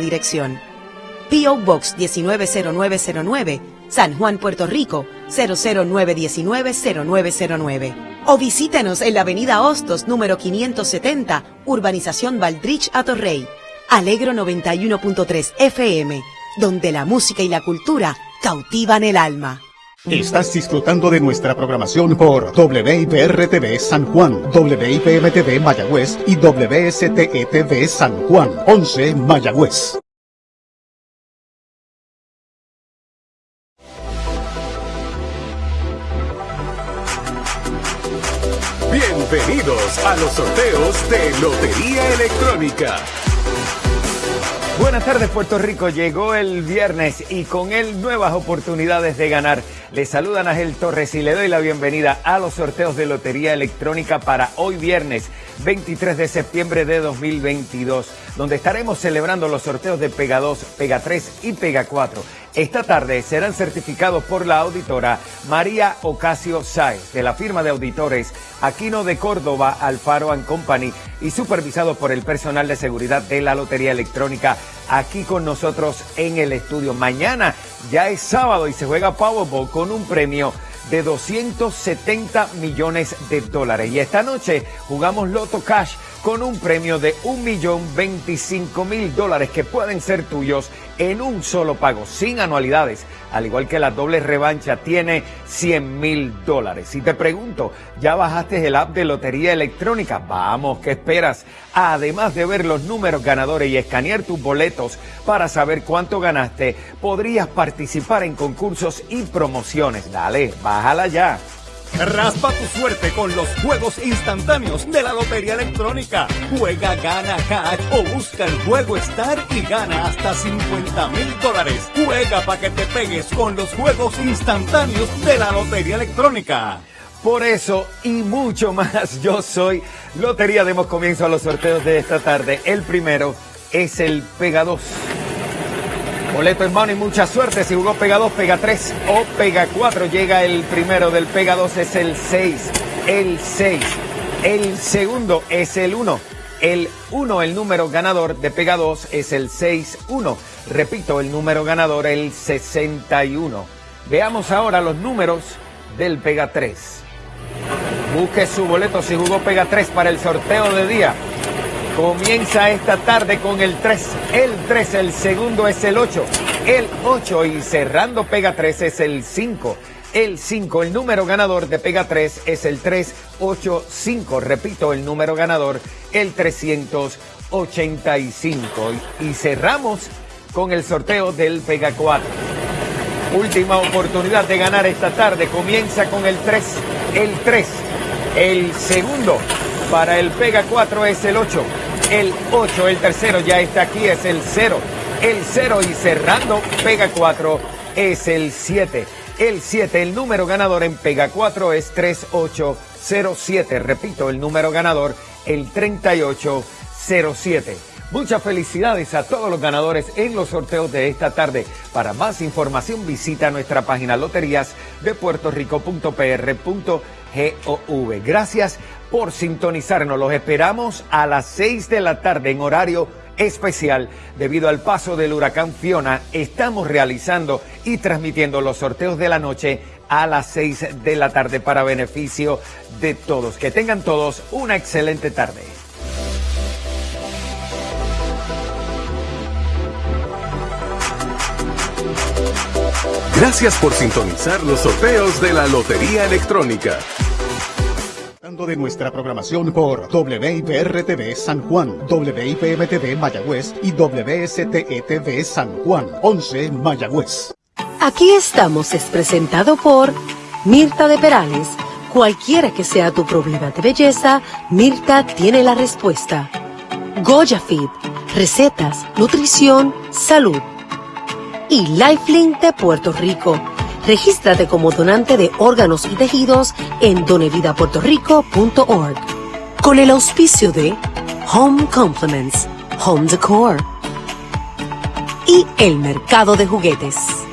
dirección. P.O. Box 190909, San Juan, Puerto Rico 009190909. O visítenos en la avenida Hostos número 570, Urbanización Valdrich Atorrey. Alegro 91.3 FM, donde la música y la cultura cautivan el alma. Estás disfrutando de nuestra programación por WIPR-TV San Juan, WIPM-TV Mayagüez y WSTE-TV San Juan, 11 Mayagüez. Bienvenidos a los sorteos de Lotería Electrónica. Buenas tardes Puerto Rico, llegó el viernes y con él nuevas oportunidades de ganar. Le saludan a Ángel Torres y le doy la bienvenida a los sorteos de Lotería Electrónica para hoy viernes 23 de septiembre de 2022, donde estaremos celebrando los sorteos de Pega 2, Pega 3 y Pega 4. Esta tarde serán certificados por la auditora María Ocasio Sáez, de la firma de auditores Aquino de Córdoba, Alfaro Company, y supervisados por el personal de seguridad de la Lotería Electrónica, aquí con nosotros en el estudio. Mañana ya es sábado y se juega Powerball con un premio de 270 millones de dólares. Y esta noche jugamos Loto Cash con un premio de un millón veinticinco mil dólares que pueden ser tuyos en un solo pago, sin anualidades. Al igual que la doble revancha tiene 100 mil dólares. Si te pregunto, ¿ya bajaste el app de Lotería Electrónica? Vamos, ¿qué esperas? Además de ver los números ganadores y escanear tus boletos para saber cuánto ganaste, podrías participar en concursos y promociones. Dale, bájala ya. Raspa tu suerte con los juegos instantáneos de la Lotería Electrónica. Juega, gana cash o busca el juego Star y gana hasta 50 mil dólares. Juega para que te pegues con los juegos instantáneos de la Lotería Electrónica. Por eso y mucho más, yo soy Lotería. Demos comienzo a los sorteos de esta tarde. El primero es el Pega 2. Boleto en mano y mucha suerte. Si jugó Pega 2, Pega 3 o Pega 4. Llega el primero del Pega 2, es el 6. El 6. El segundo es el 1. El 1, el número ganador de Pega 2 es el 6-1. Repito, el número ganador el 61. Veamos ahora los números del Pega 3. Busque su boleto si jugó Pega 3 para el sorteo de día. Comienza esta tarde con el 3. El 3, el segundo es el 8. El 8 y cerrando Pega 3 es el 5. El 5, el número ganador de Pega 3 es el 385. Repito, el número ganador, el 385. Y cerramos con el sorteo del Pega 4. Última oportunidad de ganar esta tarde. Comienza con el 3. El 3. El segundo para el Pega 4 es el 8. El 8, el tercero ya está aquí, es el 0. El 0 y cerrando Pega 4 es el 7. El 7, el número ganador en Pega 4 es 3807. Repito, el número ganador, el 3807. Muchas felicidades a todos los ganadores en los sorteos de esta tarde. Para más información visita nuestra página loterías de puertorico.pr.gov. Gracias por sintonizarnos. Los esperamos a las 6 de la tarde en horario especial. Debido al paso del huracán Fiona, estamos realizando y transmitiendo los sorteos de la noche a las 6 de la tarde para beneficio de todos. Que tengan todos una excelente tarde. Gracias por sintonizar los sorteos de la Lotería Electrónica de nuestra programación por WIPR-TV San Juan, WIPM-TV Mayagüez y WSTE-TV San Juan, 11 Mayagüez. Aquí estamos es presentado por Mirta de Perales. Cualquiera que sea tu problema de belleza, Mirta tiene la respuesta. Goya Fit, recetas, nutrición, salud. Y Lifelink de Puerto Rico Regístrate como donante de órganos y tejidos en donevidapuertorico.org. Con el auspicio de Home Compliments, Home Decor y el mercado de juguetes.